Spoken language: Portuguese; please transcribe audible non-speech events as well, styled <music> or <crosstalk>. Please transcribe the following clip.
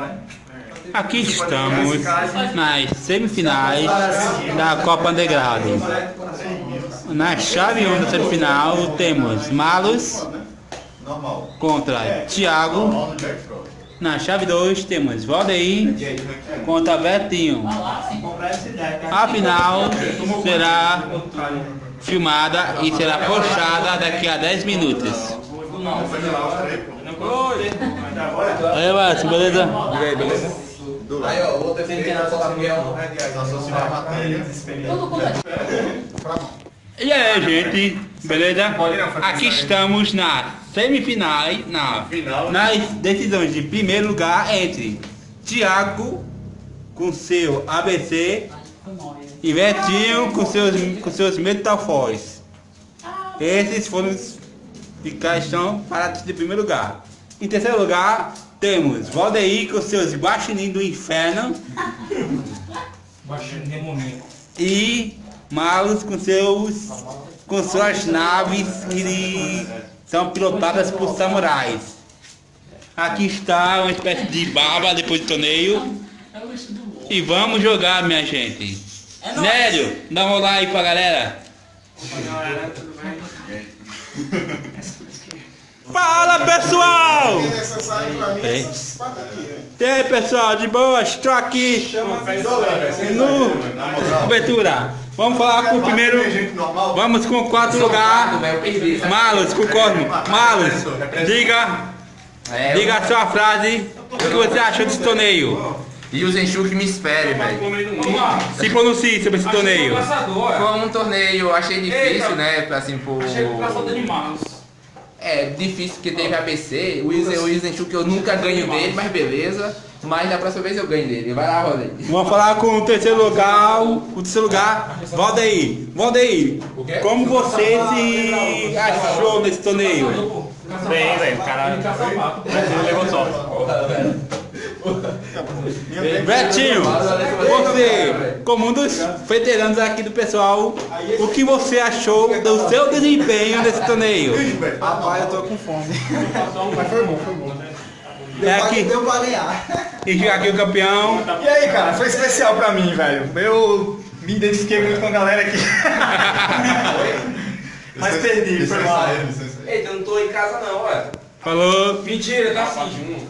né? Aqui estamos nas semifinais da Copa Underground. Na chave 1 da semifinal temos Malus contra Thiago. Na chave 2 temos Valdeir contra Betinho. A final será filmada e será postada daqui a 10 minutos. Aí, Márcio, beleza? E aí, beleza? Aí, ó, o outro efeito na campeão. E aí, gente, beleza? Aqui estamos na semifinal, na, nas decisões de primeiro lugar entre Thiago com seu ABC e Betinho com seus, com seus Metal Force. Esses foram os cá estão parados de primeiro lugar. Em terceiro lugar, temos Valdeir com seus Guaxinim do Inferno <laughs> demoníaco. e Malus com seus com suas naves que são pilotadas por samurais. Aqui está uma espécie de baba depois do torneio. E vamos jogar, minha gente. Nélio, dá uma olá aí pra galera. <laughs> Fala pessoal! E aí pessoal, de boa? Estou aqui no cobertura. Vamos falar com o primeiro. Vamos com o quarto lugar. Eu perdi. sabe? Malus, concordo. Malus, diga, É, diga a sua frase. O que você achou desse torneio? E o Zenchu que me espere, velho. Se pronuncie sobre esse torneio. Foi um torneio, eu achei difícil, né? Assim, por. Achei o caçador de malos. É difícil porque teve ABC. O Izen- o Izenchuk eu nunca ganho dele, mas beleza. Mas da próxima vez eu ganho dele. Vai lá, Rodney. Vamos falar com o terceiro lugar. O terceiro lugar, Valdeir. Valdeir, como você se achou nesse torneio? Bem, velho, o cara levou só. Betinho, você, como um dos veteranos aqui do pessoal, o que você achou do seu desempenho nesse torneio? Rapaz, eu tô com fome. Mas foi bom, foi bom. É aqui, Deu pra balear. e aqui o campeão. E aí, cara, foi especial pra mim, velho. Eu me identifiquei muito com a galera aqui. <laughs> Mas perdi, foi mal. Eita, eu não tô em casa não, ué. Falou. Mentira, tá assim.